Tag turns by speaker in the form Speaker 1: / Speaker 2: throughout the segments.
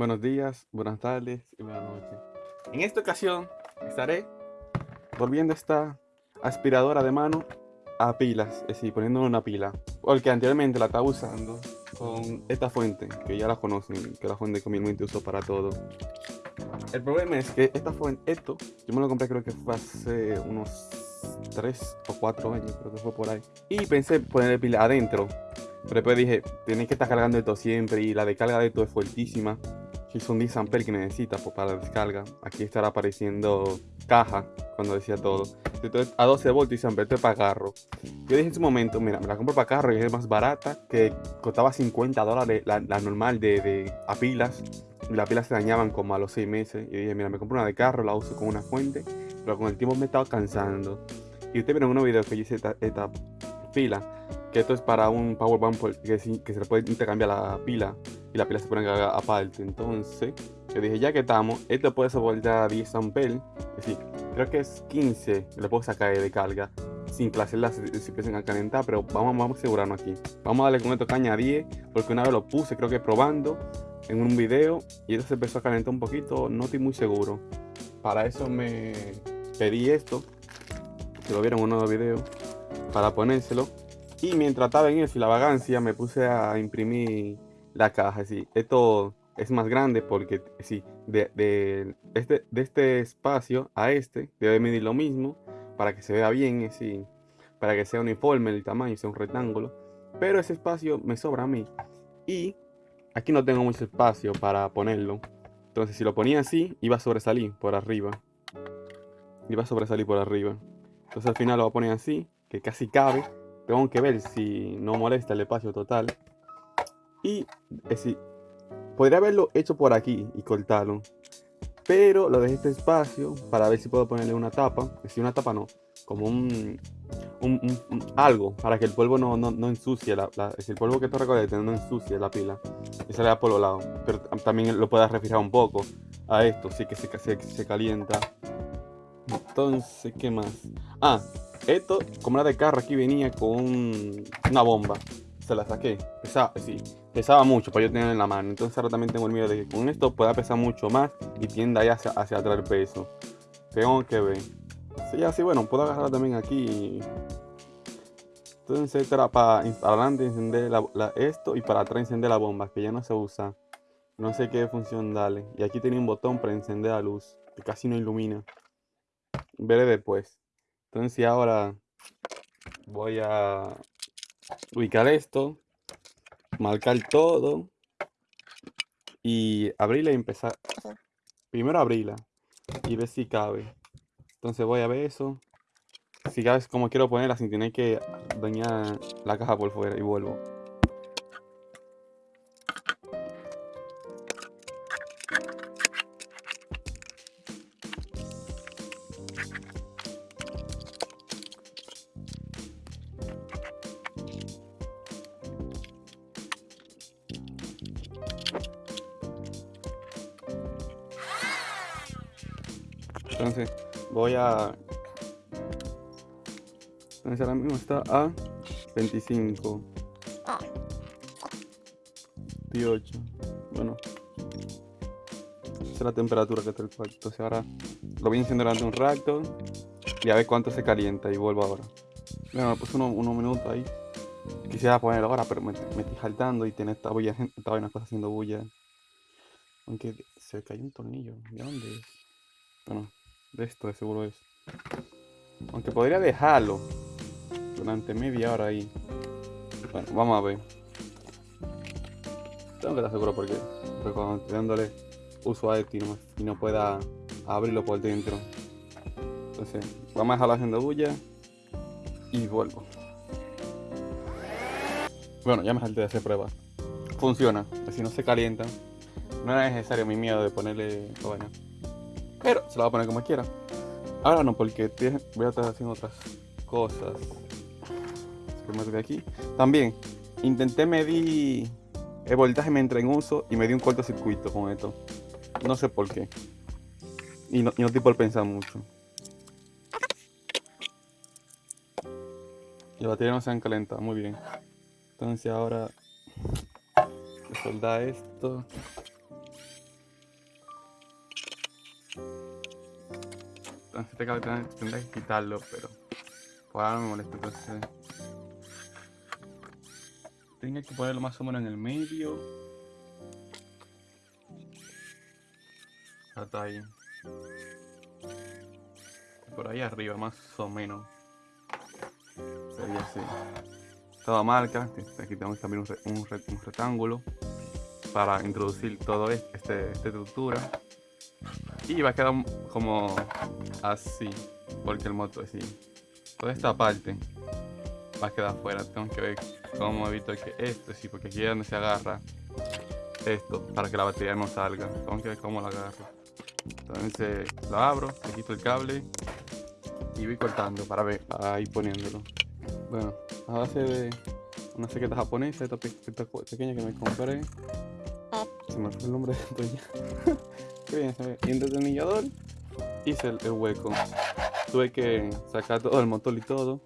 Speaker 1: Buenos días, buenas tardes y buenas noches. En esta ocasión estaré volviendo esta aspiradora de mano a pilas, es decir, poniendo una pila. Porque anteriormente la estaba usando con esta fuente, que ya la conocen, que es la fuente que comúnmente uso para todo. El problema es que esta fuente, esto, yo me lo compré creo que fue hace unos 3 o 4 años, creo que fue por ahí. Y pensé ponerle pila adentro, pero después dije, tienes que estar cargando esto siempre y la descarga de esto es fuertísima. Son 10 amperes que necesita pues, para la descarga. Aquí estará apareciendo caja cuando decía todo. Entonces a 12 voltios y amperes para carro. Yo dije en su momento, mira, me la compro para carro y es más barata, que costaba 50 dólares la, normal de, de, a pilas. Y las pilas se dañaban como a los 6 meses. Y dije, mira, me compro una de carro, la uso con una fuente. Pero con el tiempo me estaba cansando. Y ustedes vieron unos videos que yo hice esta, esta pila que esto es para un power bank que, que se le puede intercambiar la pila y la pila se pone aparte. Entonces, yo dije, ya que estamos, esto puede soportar 10 amperes, es decir, creo que es 15, le puedo sacar de carga sin que las celdas se, a calentar, pero vamos, vamos a asegurarnos aquí. Vamos a darle con esto caña 10, porque una vez lo puse, creo que probando en un video, y esto se empezó a calentar un poquito, no estoy muy seguro. Para eso me pedí esto, si lo vieron en uno de los para ponérselo y mientras estaba en eso y la vagancia, me puse a imprimir la caja. Sí, esto es más grande porque sí, de, este, de este espacio a este debe medir lo mismo para que se vea bien, así, para que sea uniforme el tamaño, sea un rectángulo. Pero ese espacio me sobra a mí. Y aquí no tengo mucho espacio para ponerlo. Entonces si lo ponía así, iba a sobresalir por arriba. Iba a sobresalir por arriba. Entonces al final lo voy a poner así, que casi cabe. Tengo que ver si no molesta el espacio total. Y si podría haberlo hecho por aquí y cortarlo. Pero lo dejé este espacio para ver si puedo ponerle una tapa. Si una tapa no, como un, algo para que el polvo no, no, ensucie. La, el polvo que tú recolectas no ensucie la pila y se le da por los lados. Pero también lo puedes refrigerar un poco a esto, sí que se, se, se calienta. Entonces, ¿qué más? Ah, esto, como era de carro, aquí venía con una bomba. Se la saqué. Pesaba, sí, pesaba mucho para yo tener en la mano. Entonces ahora también tengo el miedo de que con esto pueda pesar mucho más y tienda ahí hacia, hacia atrás el peso. Tengo que ver. Sí, así bueno, puedo agarrar también aquí. Entonces era para, adelante encender esto y para atrás encender la bomba, que ya no se usa. No sé qué función darle. Y aquí tenía un botón para encender la luz, que casi no ilumina. Veré después. Entonces ahora voy a ubicar esto, marcar todo y abrirla y empezar. Primero abrirla y ver si cabe. Entonces voy a ver eso. Si cabe como quiero ponerla sin tener que dañar la caja por fuera y vuelvo. Entonces voy a... Entonces ahora mismo está a 25. 18. Bueno. Esa es la temperatura que está el cuarto. Entonces ahora lo voy a durante un rato. Y a ver cuánto se calienta y vuelvo ahora. Bueno, me puse unos, unos minutos ahí. Quisiera ponerlo ahora, pero me, estoy saltando y tiene esta bulla, esta vaina está haciendo bulla. Aunque se cayó un tornillo. ¿De dónde es? Bueno, de esto de seguro es. Aunque podría dejarlo durante media hora ahí. Bueno, vamos a ver. Tengo que estar seguro porque, cuando estoy dándole uso a esto y no, pueda abrirlo por dentro. Entonces, vamos a dejarlo haciendo bulla y vuelvo. Bueno, ya me salté de hacer pruebas. Funciona, si no se calienta. No era necesario mi miedo de ponerle bueno. Pero se lo voy a poner como quiera. Ahora no, porque voy a estar haciendo otras cosas. aquí. También intenté medir el voltaje mientras en uso y me di un cortocircuito con esto. No sé por qué. Y no, y no estoy por pensar mucho. Y la batería no se han calentado, muy bien. Entonces ahora soldar esto. Entonces este tendré, tendré que quitarlo, pero por ahora me molesta. Entonces tengo que ponerlo más o menos en el medio. Hasta ahí. Por ahí arriba, más o menos. Sería así. Toda marca. Aquí tenemos también un, un re- un rectángulo para introducir todo este, este- esta estructura. Y va a quedar como así, porque el motor así. Toda esta parte va a quedar afuera. Tengo que ver cómo evito que esto, sí, porque aquí es donde se agarra esto para que la batería no salga. Tengo que ver cómo la agarro. Entonces lo abro, le quito el cable y voy cortando para ver, ir poniéndolo. Bueno, a base de una chaqueta japonesa, esta, pe- esta co- pequeña que me compré. Se me fue el nombre de esto ya. Ve. Y destornillador hice el, el hueco. Tuve que sacar todo el motor y todo.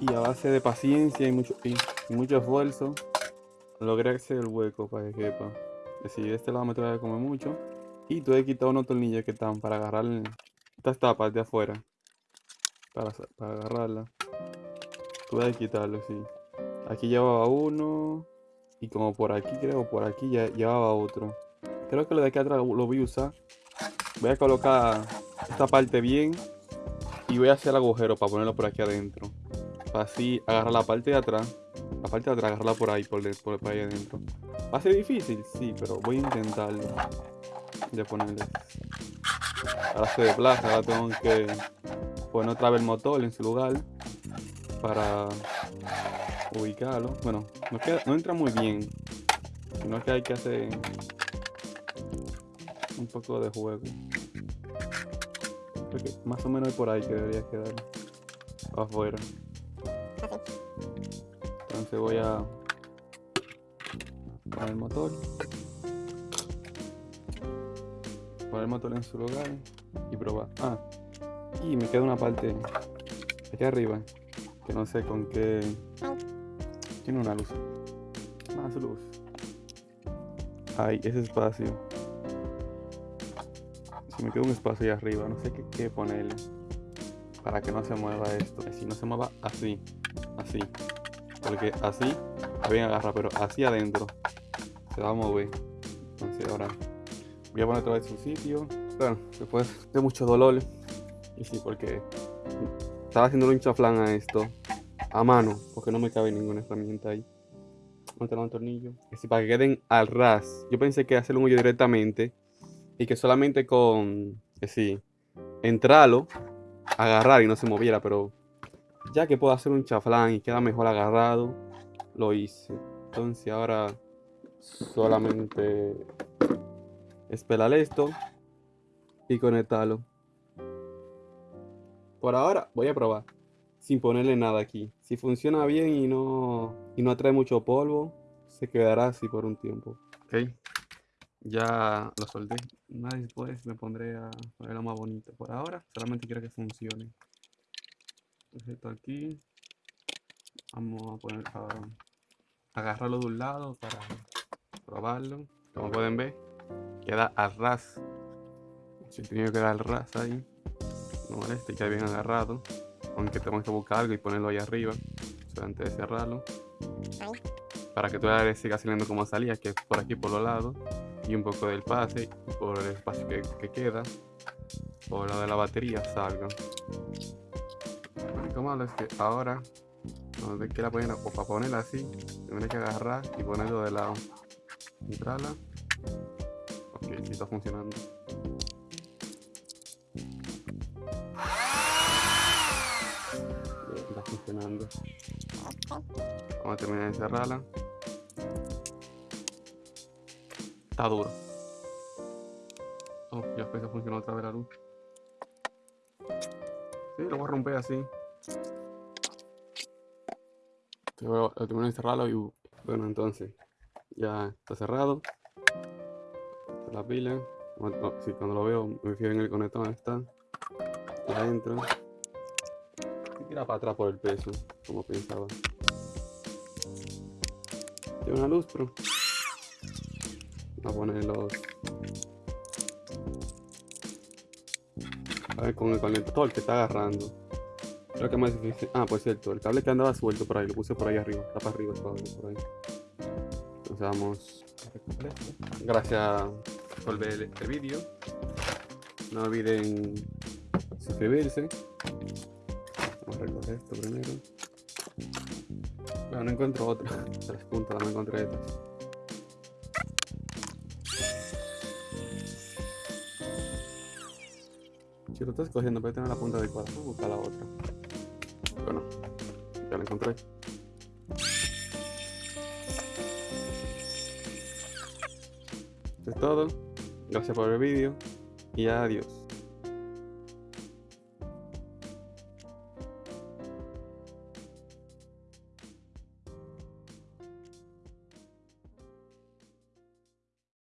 Speaker 1: Y a base de paciencia y mucho, y, mucho esfuerzo, logré hacer el hueco para que quepa. Es de este lado me tuve que comer mucho. Y tuve que quitar unos tornillos que están para agarrar el- estas tapas de afuera. Para, para agarrarla. Tuve que quitarlo, sí. Aquí llevaba uno. Y como por aquí, creo, por aquí ya llevaba otro. Creo que lo de aquí atrás lo voy a usar. Voy a colocar esta parte bien. Y voy a hacer el agujero para ponerlo por aquí adentro. Para así agarrar la parte de atrás. La parte de atrás, agarrarla por ahí, por, ahí adentro. Va a ser difícil, sí, pero voy a intentarlo. De ponerle. Ahora se desplaza, ahora tengo que poner otra vez el motor en su lugar. Para ubicarlo. Bueno, no, no entra muy bien. Sino que hay que hacer un poco de juego. Creo que más o menos por ahí que debería quedar afuera. Entonces voy a poner el motor. Poner el motor en su lugar y probar. Ah, y me queda una parte aquí arriba que no sé con qué. Tiene una luz. Más luz. Ay, ese espacio. Me queda un espacio ahí arriba, no sé qué, qué ponerle. Para que no se mueva esto. Si no se mueva así. Así. Porque así bien agarra, pero así adentro se va a mover. Entonces ahora voy a poner otra vez su sitio. Bueno, después de mucho dolor. Y sí, porque estaba haciendo un chaflán a esto a mano, porque no me cabe ninguna herramienta ahí. Montar un tornillo. Que sí, para que queden al ras. Yo pensé que hacer un hoyo directamente y que solamente con, que sí, entrarlo, agarrar y no se moviera, pero ya que puedo hacer un chaflán y queda mejor agarrado, lo hice. Entonces ahora solamente esperar esto y conectarlo. Por ahora voy a probar sin ponerle nada aquí. Si funciona bien y no, y no atrae mucho polvo, se quedará así por un tiempo. Ok, ya lo soldé. Más después me pondré a ponerlo más bonito. Por ahora solamente quiero que funcione. Esto aquí. Vamos a poner a agarrarlo de un lado para probarlo. Como pueden ver, queda al ras. Si tenía que quedar al ras ahí. No molesta y queda bien agarrado. Aunque tenemos que buscar algo y ponerlo ahí arriba. antes de cerrarlo. Para que toda la siga saliendo como salía, que es por aquí por los lados. Y un poco del pase, por el espacio que, que queda. Por lo de la batería salga. Lo malo es que ahora, donde quiera poner, o para ponerla así, tendré que agarrar y ponerlo de lado. Entrarla. Ok, sí está funcionando. Está funcionando. Vamos a terminar de cerrarla. Está duro. Oh, ya después funcionó otra vez la luz. Sí, lo voy a romper así. Luego lo termino de cerrarlo y bueno, entonces ya está cerrado. La pila. Cuando, sí, cuando lo veo me fijo en el conector donde está. Y adentro. Y tira para atrás por el peso, como pensaba. Tiene una luz, pero. A poner los. A ver, con el conector que está agarrando. Creo que más difícil. Ah, por cierto, el cable que andaba suelto por ahí, lo puse por ahí arriba. Está para arriba el cable, por ahí. Entonces vamos. Gracias por ver el vídeo. No olviden suscribirse. Vamos a recoger esto primero. Bueno, no encuentro otra. Tres puntas, no encontré estas. Si lo estás cogiendo, puede tener la punta adecuada. Voy a buscar la otra. Bueno, ya la encontré. Esto es todo. Gracias por el vídeo y adiós.